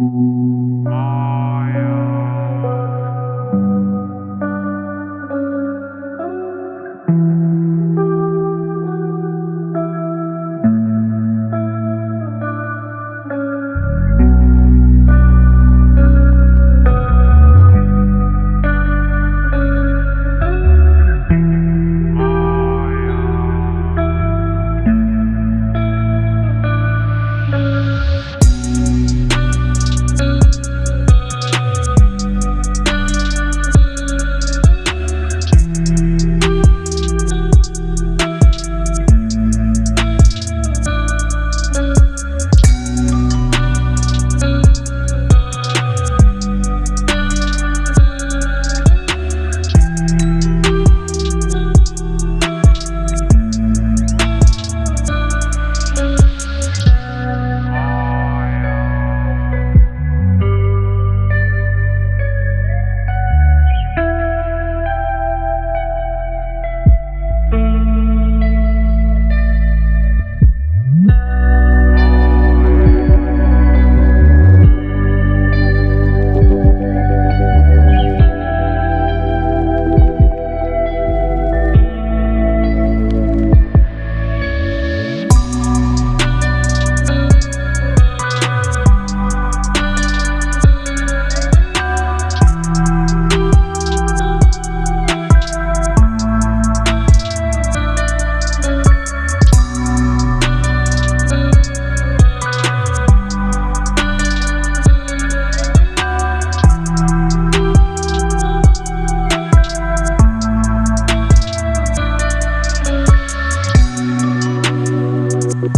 Mm-hmm.